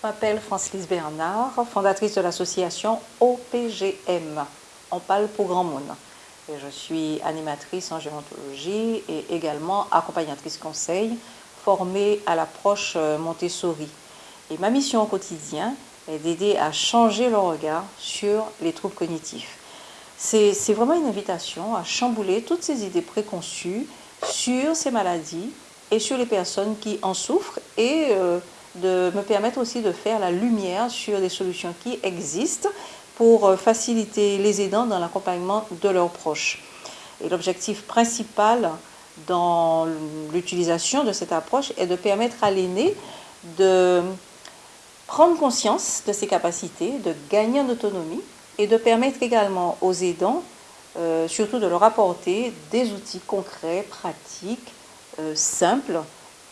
Je m'appelle Francelise Bernard, fondatrice de l'association OPGM, On parle pour grand monde. Et je suis animatrice en gérontologie et également accompagnatrice conseil formée à l'approche euh, Montessori. Et ma mission au quotidien est d'aider à changer le regard sur les troubles cognitifs. C'est vraiment une invitation à chambouler toutes ces idées préconçues sur ces maladies et sur les personnes qui en souffrent et euh, de me permettre aussi de faire la lumière sur des solutions qui existent pour euh, faciliter les aidants dans l'accompagnement de leurs proches. Et l'objectif principal dans l'utilisation de cette approche est de permettre à l'aîné de prendre conscience de ses capacités, de gagner en autonomie et de permettre également aux aidants, euh, surtout de leur apporter des outils concrets, pratiques, euh, simples,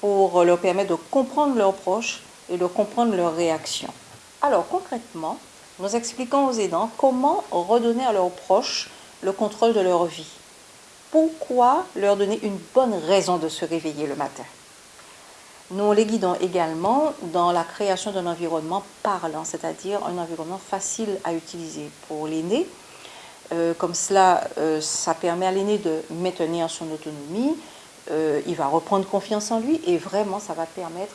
pour leur permettre de comprendre leurs proches et de comprendre leurs réactions. Alors concrètement, nous expliquons aux aidants comment redonner à leurs proches le contrôle de leur vie. Pourquoi leur donner une bonne raison de se réveiller le matin? Nous les guidons également dans la création d'un environnement parlant, c'est-à-dire un environnement facile à utiliser pour l'aîné. Euh, comme cela, euh, ça permet à l'aîné de maintenir son autonomie, euh, il va reprendre confiance en lui et vraiment ça va permettre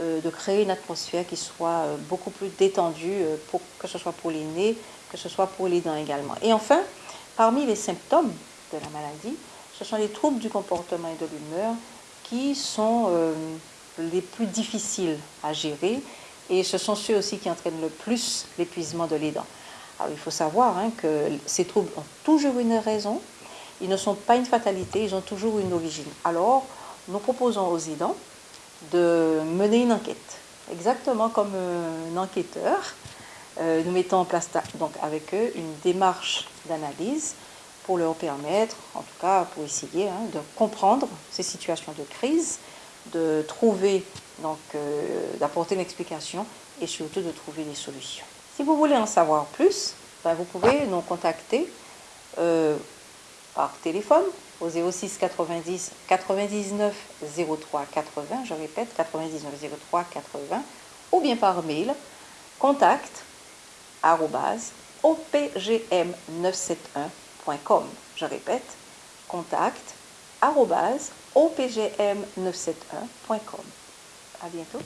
euh, de créer une atmosphère qui soit euh, beaucoup plus détendue, pour, que ce soit pour l'aîné, que ce soit pour les dents également. Et enfin, parmi les symptômes de la maladie, ce sont les troubles du comportement et de l'humeur qui sont les plus difficiles à gérer et ce sont ceux aussi qui entraînent le plus l'épuisement de l'aidant. Alors il faut savoir hein, que ces troubles ont toujours une raison, ils ne sont pas une fatalité, ils ont toujours une origine. Alors, nous proposons aux aidants de mener une enquête, exactement comme un enquêteur. Euh, nous mettons en place donc avec eux une démarche d'analyse pour leur permettre, en tout cas pour essayer hein, de comprendre ces situations de crise, de trouver, donc euh, d'apporter une explication et surtout de trouver des solutions. Si vous voulez en savoir plus, ben, vous pouvez nous contacter euh, par téléphone au 06 90 99 03 80, je répète 99 03 80, ou bien par mail contact opgm971.com. Je répète, contact opgm971.com. À bientôt.